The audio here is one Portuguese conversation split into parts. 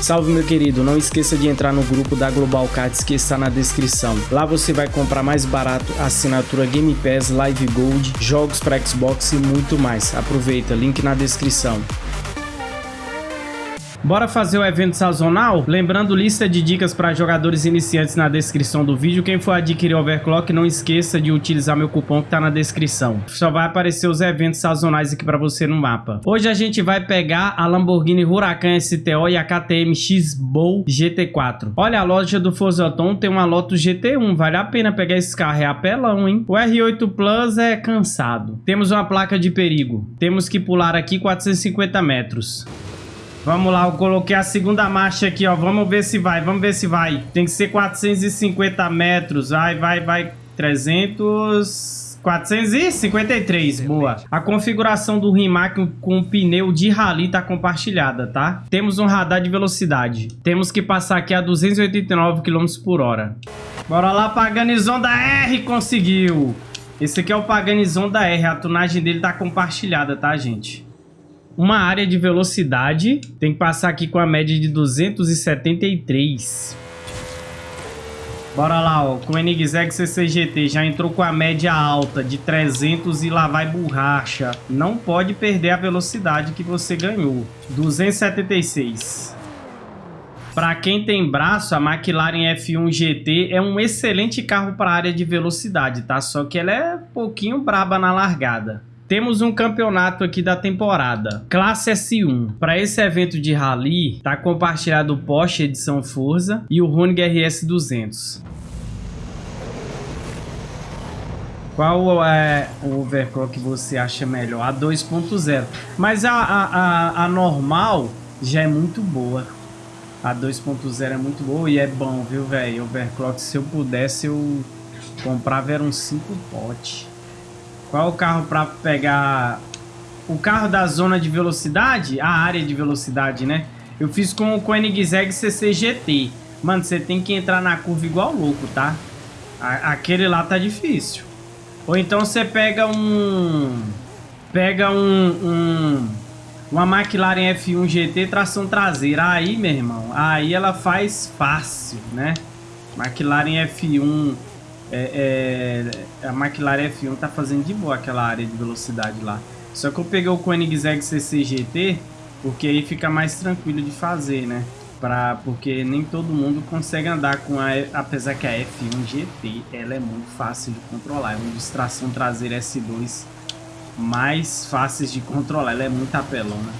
Salve meu querido, não esqueça de entrar no grupo da Global Cards que está na descrição. Lá você vai comprar mais barato assinatura Game Pass, Live Gold, jogos para Xbox e muito mais. Aproveita, link na descrição. Bora fazer o evento sazonal? Lembrando lista de dicas para jogadores iniciantes na descrição do vídeo. Quem for adquirir Overclock, não esqueça de utilizar meu cupom que tá na descrição. Só vai aparecer os eventos sazonais aqui para você no mapa. Hoje a gente vai pegar a Lamborghini Huracan STO e a KTM X-Bow GT4. Olha, a loja do Forzaton tem uma Lotus GT1. Vale a pena pegar esse carro. É apelão, hein? O R8 Plus é cansado. Temos uma placa de perigo. Temos que pular aqui 450 metros. Vamos lá, eu coloquei a segunda marcha aqui, ó. Vamos ver se vai, vamos ver se vai. Tem que ser 450 metros. Vai, vai, vai. 300... 453, boa. A configuração do Rimac com pneu de rally tá compartilhada, tá? Temos um radar de velocidade. Temos que passar aqui a 289 km por hora. Bora lá, Paganizon da R, conseguiu. Esse aqui é o Paganizon da R, a tunagem dele tá compartilhada, tá, gente? Uma área de velocidade. Tem que passar aqui com a média de 273. Bora lá, ó. Com o NXEG CCGT já entrou com a média alta de 300 e lá vai borracha. Não pode perder a velocidade que você ganhou. 276. Para quem tem braço, a McLaren F1 GT é um excelente carro para área de velocidade, tá? Só que ela é um pouquinho braba na largada. Temos um campeonato aqui da temporada, Classe S1. Para esse evento de rally, tá compartilhado o Porsche Edição Forza e o Honig RS 200. Qual é o overclock que você acha melhor? A 2.0. Mas a, a, a, normal já é muito boa. A 2.0 é muito boa e é bom, viu, velho? Overclock, se eu pudesse, eu comprava era um 5 pote. Qual o carro para pegar o carro da zona de velocidade? A área de velocidade, né? Eu fiz com o Koenigsegg CC GT. Mano, você tem que entrar na curva igual louco, tá? aquele lá tá difícil. Ou então você pega um... Pega um... um uma McLaren F1 GT tração traseira. Aí, meu irmão, aí ela faz fácil, né? McLaren F1 é, é, a McLaren F1 tá fazendo de boa aquela área de velocidade lá. Só que eu peguei o Koenigsegg CCGT porque aí fica mais tranquilo de fazer, né? Pra, porque nem todo mundo consegue andar com a... Apesar que a F1 GT, ela é muito fácil de controlar. É uma distração traseira S2 mais fáceis de controlar. Ela é muito apelona.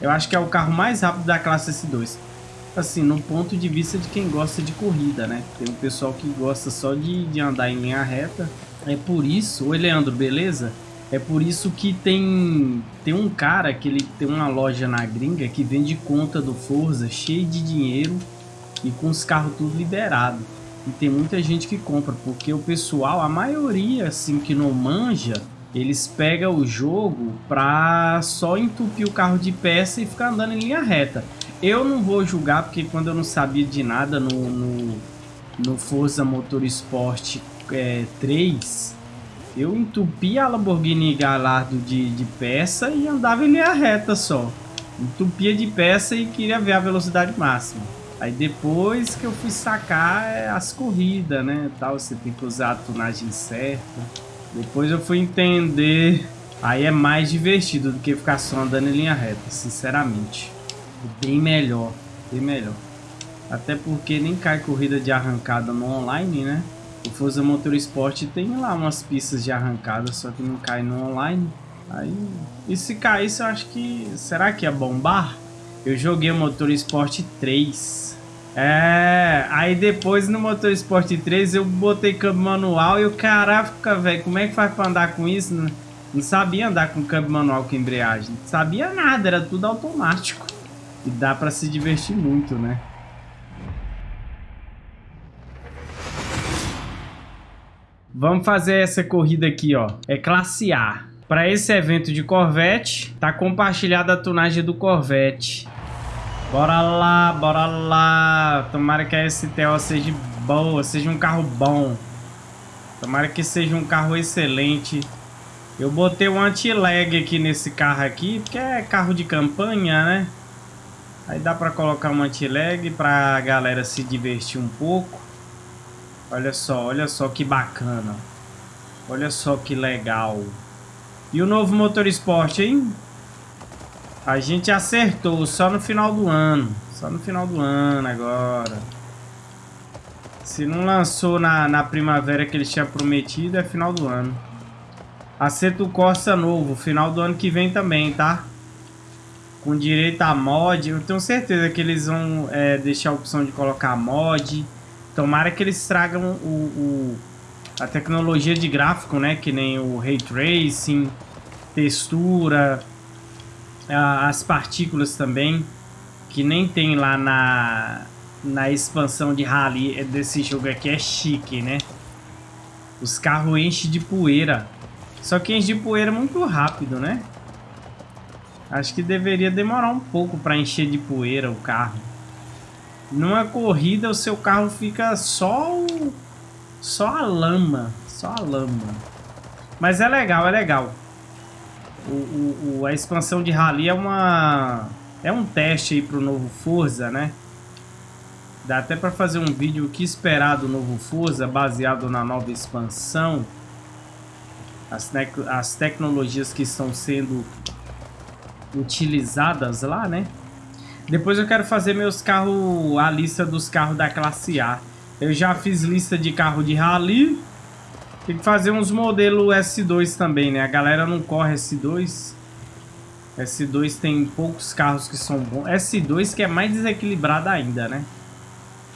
Eu acho que é o carro mais rápido da classe S2 assim, no ponto de vista de quem gosta de corrida, né? Tem um pessoal que gosta só de, de andar em linha reta. É por isso... Oi, Leandro, beleza? É por isso que tem, tem um cara que ele tem uma loja na gringa que vende conta do Forza cheio de dinheiro e com os carros tudo liberado. E tem muita gente que compra, porque o pessoal, a maioria assim que não manja, eles pegam o jogo pra só entupir o carro de peça e ficar andando em linha reta. Eu não vou julgar, porque quando eu não sabia de nada no, no, no Forza Motorsport é, 3, eu entupia a Lamborghini Gallardo de, de peça e andava em linha reta só. Entupia de peça e queria ver a velocidade máxima. Aí depois que eu fui sacar é, as corridas, né, tal, você tem que usar a tunagem certa. Depois eu fui entender, aí é mais divertido do que ficar só andando em linha reta, sinceramente. Bem melhor, bem melhor. Até porque nem cai corrida de arrancada no online, né? O Forza Motorsport tem lá umas pistas de arrancada, só que não cai no online. Aí, e se caísse, eu acho que... Será que ia bombar? Eu joguei o Motorsport 3. É, aí depois no Motorsport 3 eu botei câmbio manual e o caraca, velho, como é que faz pra andar com isso? Não, não sabia andar com câmbio manual com embreagem. Não sabia nada, era tudo automático. E dá pra se divertir muito, né? Vamos fazer essa corrida aqui, ó. É classe A. Para esse evento de Corvette, tá compartilhada a tunagem do Corvette. Bora lá, bora lá. Tomara que a STO seja boa, seja um carro bom. Tomara que seja um carro excelente. Eu botei um anti-lag aqui nesse carro aqui, porque é carro de campanha, né? Aí dá pra colocar um anti-lag pra galera se divertir um pouco. Olha só, olha só que bacana. Olha só que legal. E o novo motor esporte, hein? A gente acertou só no final do ano. Só no final do ano agora. Se não lançou na, na primavera que eles tinham prometido, é final do ano. Aceto Corsa novo, final do ano que vem também, tá? Com direito a mod. Eu tenho certeza que eles vão é, deixar a opção de colocar mod. Tomara que eles tragam o, o, a tecnologia de gráfico, né? Que nem o Ray Tracing, textura, as partículas também. Que nem tem lá na, na expansão de rally desse jogo aqui. É chique, né? Os carros enchem de poeira. Só que enche de poeira muito rápido, né? Acho que deveria demorar um pouco para encher de poeira o carro. Numa corrida o seu carro fica só o... só a lama, só a lama. Mas é legal, é legal. O, o, o, a expansão de rally é uma é um teste aí pro novo Forza, né? Dá até para fazer um vídeo o que esperar do novo Forza baseado na nova expansão. As, as tecnologias que estão sendo utilizadas lá, né? Depois eu quero fazer meus carros, a lista dos carros da classe A. Eu já fiz lista de carro de rally. Tem que fazer uns modelos S2 também, né? A galera não corre S2. S2 tem poucos carros que são bons. S2 que é mais desequilibrado ainda, né?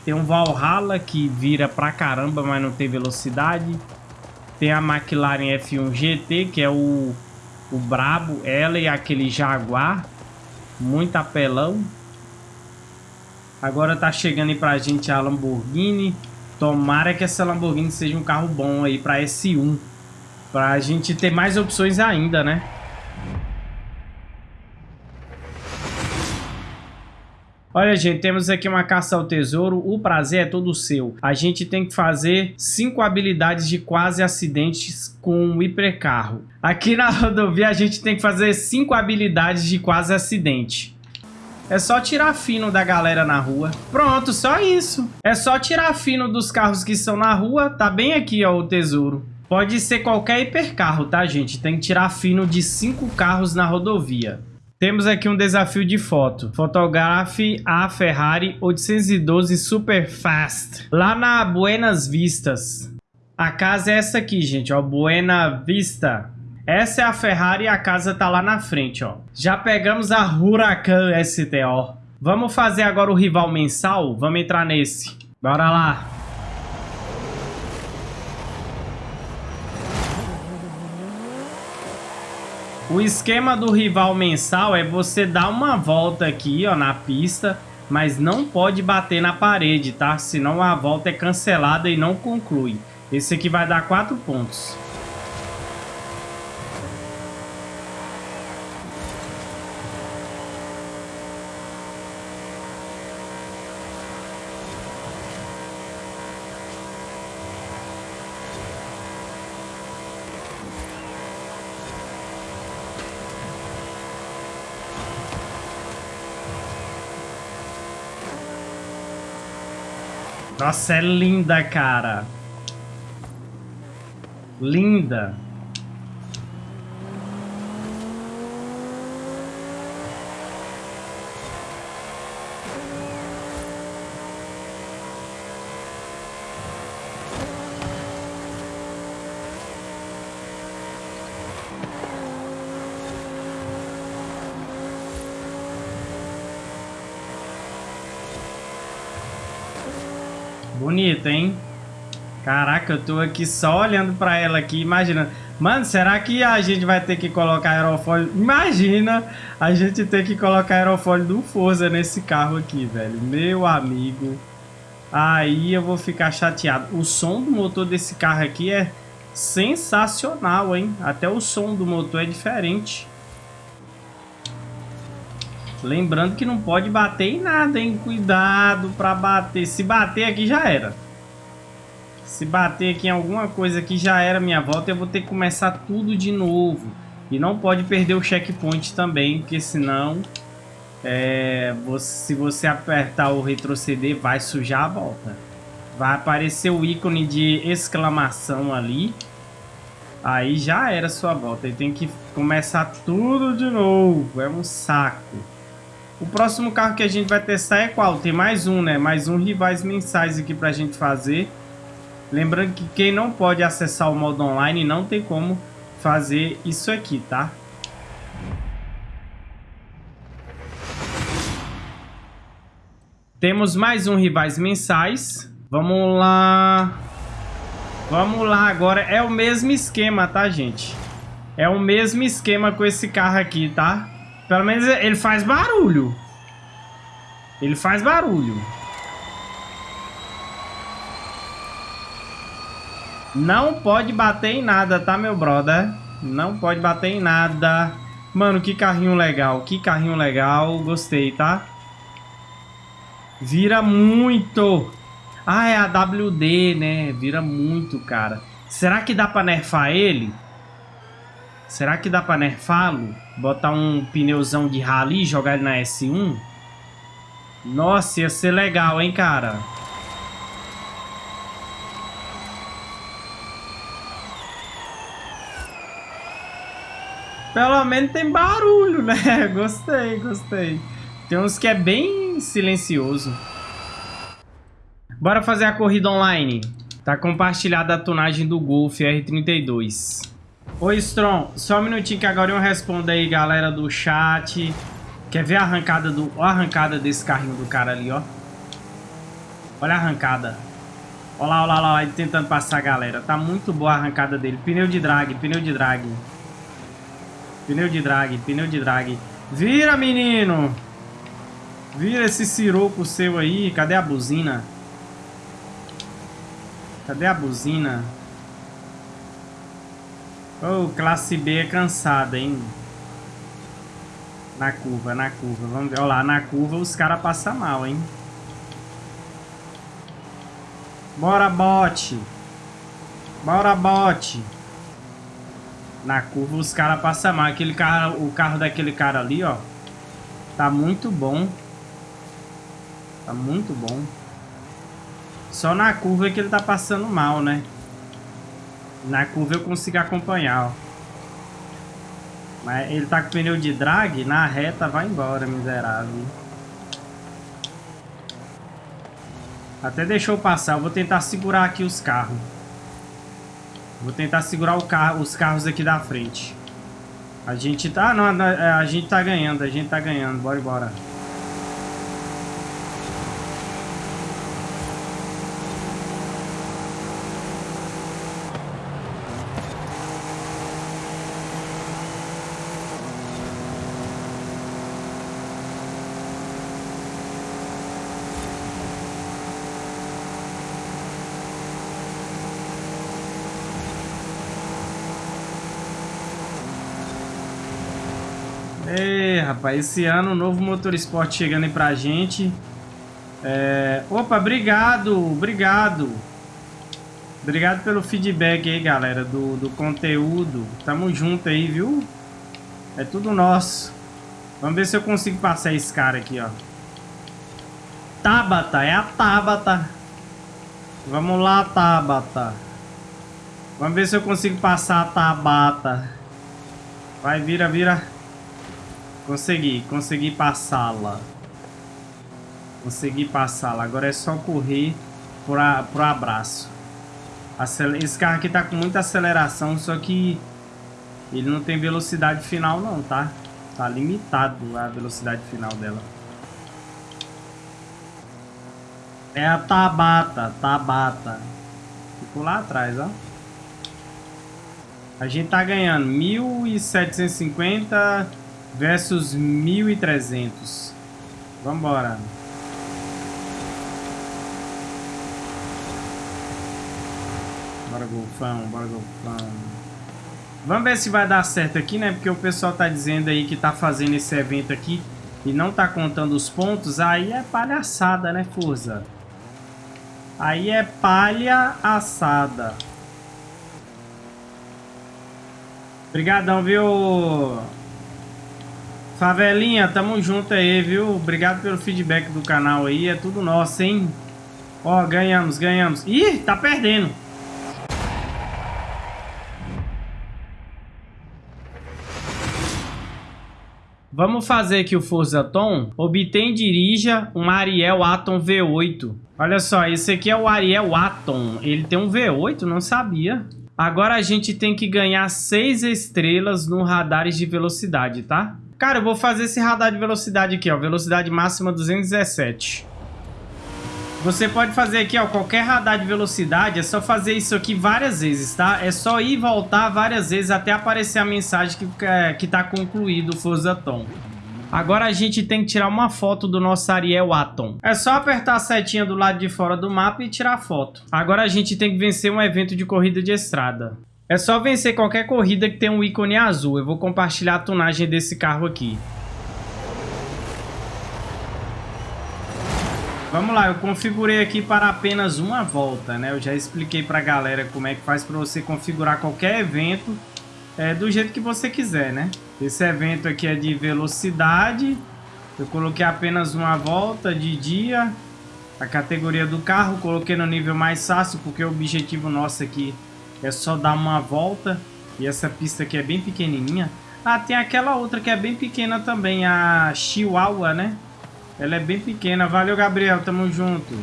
Tem um Valhalla que vira pra caramba, mas não tem velocidade. Tem a McLaren F1 GT, que é o o brabo, ela e aquele Jaguar, muito apelão. Agora tá chegando aí pra gente a Lamborghini. Tomara que essa Lamborghini seja um carro bom aí pra S1. Pra gente ter mais opções ainda, né? Olha, gente, temos aqui uma caça ao tesouro. O prazer é todo seu. A gente tem que fazer cinco habilidades de quase acidentes com o hipercarro. Aqui na rodovia a gente tem que fazer cinco habilidades de quase acidente. É só tirar fino da galera na rua. Pronto, só isso. É só tirar fino dos carros que estão na rua. Tá bem aqui, ó, o tesouro. Pode ser qualquer hipercarro, tá, gente? Tem que tirar fino de cinco carros na rodovia. Temos aqui um desafio de foto. Fotografe a Ferrari 812 Super Fast. Lá na Buenas Vistas. A casa é essa aqui, gente, ó. Buena Vista. Essa é a Ferrari e a casa tá lá na frente, ó. Já pegamos a Huracan STO. Vamos fazer agora o rival mensal? Vamos entrar nesse. Bora lá. O esquema do rival mensal é você dar uma volta aqui, ó, na pista, mas não pode bater na parede, tá? Senão a volta é cancelada e não conclui. Esse aqui vai dar 4 pontos. Nossa, é linda, cara. Linda. Hein? Caraca, eu tô aqui só olhando pra ela aqui, imaginando. Mano, será que a gente vai ter que colocar aerofólio? Imagina a gente ter que colocar aerofólio do Forza nesse carro aqui, velho. Meu amigo. Aí eu vou ficar chateado. O som do motor desse carro aqui é sensacional, hein? Até o som do motor é diferente. Lembrando que não pode bater em nada, hein? Cuidado pra bater. Se bater aqui já era. Se bater aqui em alguma coisa aqui já era minha volta. Eu vou ter que começar tudo de novo. E não pode perder o checkpoint também, porque senão é, você, se você apertar o retroceder, vai sujar a volta. Vai aparecer o ícone de exclamação ali. Aí já era sua volta. E tem que começar tudo de novo. É um saco. O próximo carro que a gente vai testar é qual? Tem mais um, né? Mais um rivais mensais aqui pra gente fazer. Lembrando que quem não pode acessar o modo online não tem como fazer isso aqui, tá? Temos mais um rivais mensais. Vamos lá. Vamos lá agora. É o mesmo esquema, tá, gente? É o mesmo esquema com esse carro aqui, tá? Pelo menos ele faz barulho. Ele faz barulho. Não pode bater em nada, tá, meu brother? Não pode bater em nada. Mano, que carrinho legal. Que carrinho legal. Gostei, tá? Vira muito. Ah, é a WD, né? Vira muito, cara. Será que dá pra nerfar ele? Será que dá pra nerfá-lo? Botar um pneuzão de rally e jogar ele na S1? Nossa, ia ser legal, hein, cara? Pelo menos tem barulho, né? Gostei, gostei. Tem uns que é bem silencioso. Bora fazer a corrida online. Tá compartilhada a tonagem do Golf R32. Oi, Strong. Só um minutinho que agora eu respondo aí, galera do chat. Quer ver a arrancada do... A arrancada desse carrinho do cara ali, ó. Olha a arrancada. Olha lá, olha lá, olha lá, ele tentando passar a galera. Tá muito boa a arrancada dele. Pneu de drag, pneu de drag. Pneu de drag, pneu de drag. Vira, menino! Vira esse siroco seu aí. Cadê a buzina? Cadê a buzina? Oh, classe B é cansada, hein? Na curva, na curva. Vamos ver. Olha lá, na curva os caras passam mal, hein? Bora, bote. Bora, bote. Na curva os caras passam mal. Aquele carro, o carro daquele cara ali, ó. Tá muito bom. Tá muito bom. Só na curva é que ele tá passando mal, né? Na curva eu consigo acompanhar, ó. Mas ele tá com pneu de drag, na reta vai embora, miserável. Até deixou passar. Eu vou tentar segurar aqui os carros. Vou tentar segurar carro, os carros aqui da frente. A gente tá... Não, a gente tá ganhando, a gente tá ganhando. Bora, bora. Rapaz, esse ano, novo motor esporte chegando aí pra gente. É... Opa, obrigado, obrigado. Obrigado pelo feedback aí, galera, do, do conteúdo. Tamo junto aí, viu? É tudo nosso. Vamos ver se eu consigo passar esse cara aqui, ó. Tabata, é a Tabata. Vamos lá, Tabata. Vamos ver se eu consigo passar a Tabata. Vai, vira, vira. Consegui, consegui passá-la. Consegui passá-la. Agora é só correr para pro abraço. Esse carro aqui tá com muita aceleração, só que ele não tem velocidade final não, tá? Tá limitado a velocidade final dela. É a Tabata, Tabata. Ficou lá atrás, ó. A gente tá ganhando 1.750 versus 1.300. Vambora. Bora, golfão, bora, golfão. Vamos ver se vai dar certo aqui, né? Porque o pessoal tá dizendo aí que tá fazendo esse evento aqui e não tá contando os pontos. Aí é palhaçada, né, Forza? Aí é palha assada. Obrigadão, viu, Favelinha, tamo junto aí, viu? Obrigado pelo feedback do canal aí. É tudo nosso, hein? Ó, ganhamos, ganhamos. Ih, tá perdendo. Vamos fazer aqui o Forza Tom. Obtém dirija um Ariel Atom V8. Olha só, esse aqui é o Ariel Atom. Ele tem um V8, não sabia. Agora a gente tem que ganhar 6 estrelas no radares de velocidade, tá? Cara, eu vou fazer esse radar de velocidade aqui, ó. Velocidade máxima 217. Você pode fazer aqui, ó, qualquer radar de velocidade, é só fazer isso aqui várias vezes, tá? É só ir e voltar várias vezes até aparecer a mensagem que, é, que tá concluído o Forza Tom. Agora a gente tem que tirar uma foto do nosso Ariel Atom. É só apertar a setinha do lado de fora do mapa e tirar a foto. Agora a gente tem que vencer um evento de corrida de estrada. É só vencer qualquer corrida que tenha um ícone azul. Eu vou compartilhar a tunagem desse carro aqui. Vamos lá, eu configurei aqui para apenas uma volta, né? Eu já expliquei para a galera como é que faz para você configurar qualquer evento é, do jeito que você quiser, né? Esse evento aqui é de velocidade. Eu coloquei apenas uma volta de dia. A categoria do carro coloquei no nível mais fácil, porque o objetivo nosso aqui é só dar uma volta. E essa pista aqui é bem pequenininha. Ah, tem aquela outra que é bem pequena também, a Chihuahua, né? Ela é bem pequena. Valeu, Gabriel. Tamo junto.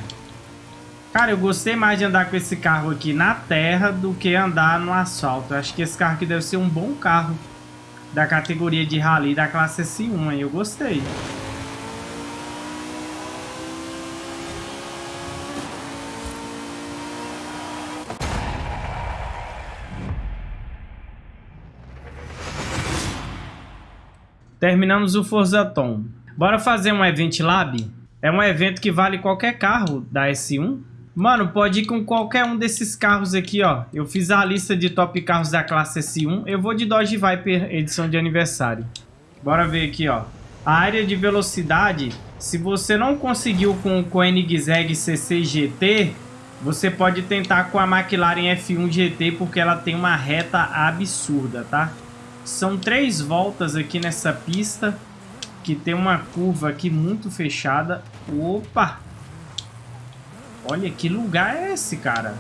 Cara, eu gostei mais de andar com esse carro aqui na terra do que andar no asfalto. Acho que esse carro aqui deve ser um bom carro da categoria de rally da classe S1. Aí eu gostei. Terminamos o Forza Tom. Bora fazer um Event Lab? É um evento que vale qualquer carro da S1. Mano, pode ir com qualquer um desses carros aqui, ó. Eu fiz a lista de top carros da classe S1. Eu vou de Dodge Viper edição de aniversário. Bora ver aqui, ó. A área de velocidade, se você não conseguiu com o Koenigsegg CC GT, você pode tentar com a McLaren F1 GT, porque ela tem uma reta absurda, tá? São três voltas aqui nessa pista que tem uma curva aqui muito fechada. Opa! Olha, que lugar é esse, cara?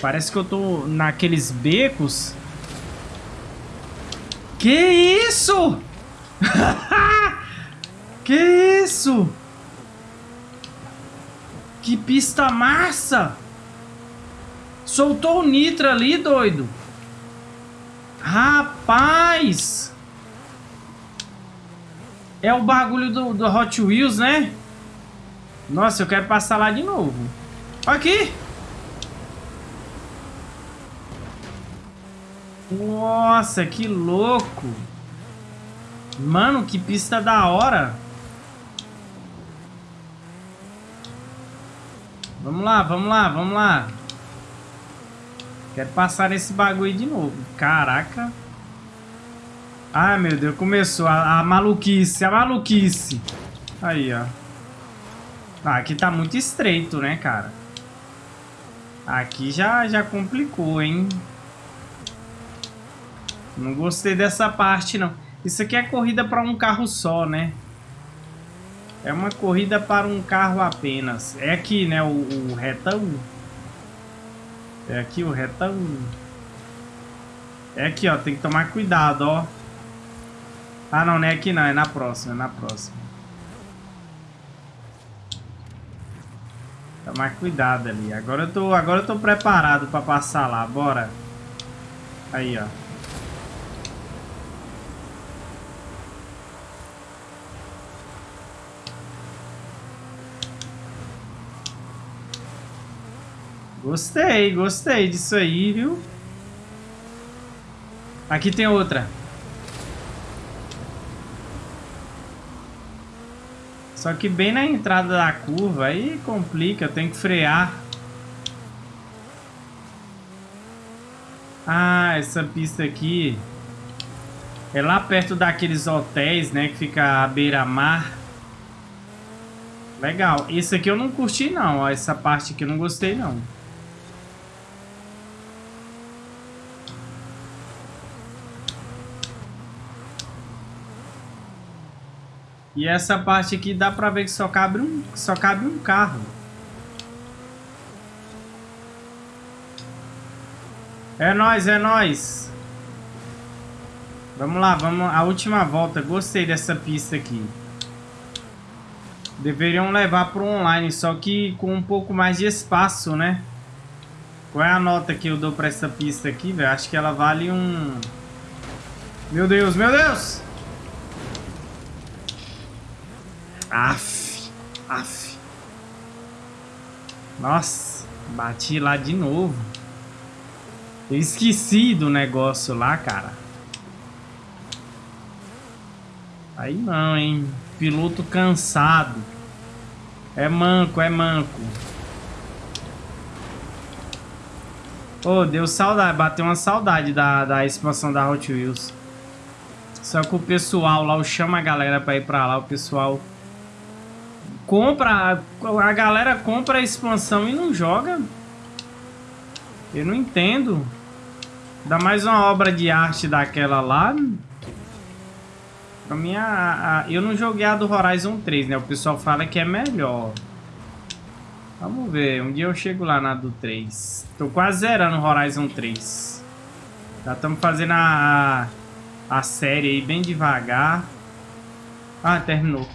Parece que eu tô naqueles becos. Que isso? que isso? Que pista massa! Soltou o nitro ali, doido. Rapaz! É o bagulho do, do Hot Wheels, né? Nossa, eu quero passar lá de novo. Aqui! Nossa, que louco! Mano, que pista da hora! Vamos lá, vamos lá, vamos lá. Quero passar nesse bagulho de novo. Caraca. Ai, meu Deus, começou a, a maluquice, a maluquice. Aí, ó. Ah, aqui tá muito estreito, né, cara? Aqui já, já complicou, hein? Não gostei dessa parte, não. Isso aqui é corrida para um carro só, né? É uma corrida para um carro apenas. É aqui, né? O, o retão. É aqui o retão. É aqui, ó. Tem que tomar cuidado, ó. Ah, não, não é aqui não, é na próxima, é na próxima. Tomar cuidado ali. Agora eu tô, agora eu tô preparado pra passar lá, bora. Aí, ó. Gostei, gostei disso aí, viu? Aqui tem outra. Só que bem na entrada da curva, aí complica, tenho que frear. Ah, essa pista aqui é lá perto daqueles hotéis, né, que fica à beira-mar. Legal. Esse aqui eu não curti não, ó, essa parte aqui eu não gostei não. E essa parte aqui dá pra ver que só cabe um, só cabe um carro. É nóis, é nóis. Vamos lá, vamos. A última volta. Gostei dessa pista aqui. Deveriam levar para o online, só que com um pouco mais de espaço, né? Qual é a nota que eu dou para essa pista aqui, velho? Acho que ela vale um... Meu Deus, meu Deus! Aff, aff. Nossa, bati lá de novo. Eu esqueci do negócio lá, cara. Aí não, hein? Piloto cansado. É manco, é manco. Oh, deu saudade, bateu uma saudade da, da expansão da Hot Wheels. Só que o pessoal lá, eu chamo a galera pra ir pra lá, o pessoal compra, a galera compra a expansão e não joga. Eu não entendo. Dá mais uma obra de arte daquela lá. Pra mim, a, a, eu não joguei a do Horizon 3, né? O pessoal fala que é melhor. Vamos ver, um dia eu chego lá na do 3. Tô quase zerando Horizon 3. Já estamos fazendo a, a série aí bem devagar. Ah, terminou.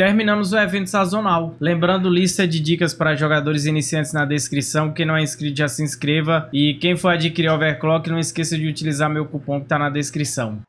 Terminamos o evento sazonal. Lembrando, lista de dicas para jogadores iniciantes na descrição. Quem não é inscrito já se inscreva. E quem for adquirir Overclock, não esqueça de utilizar meu cupom que está na descrição.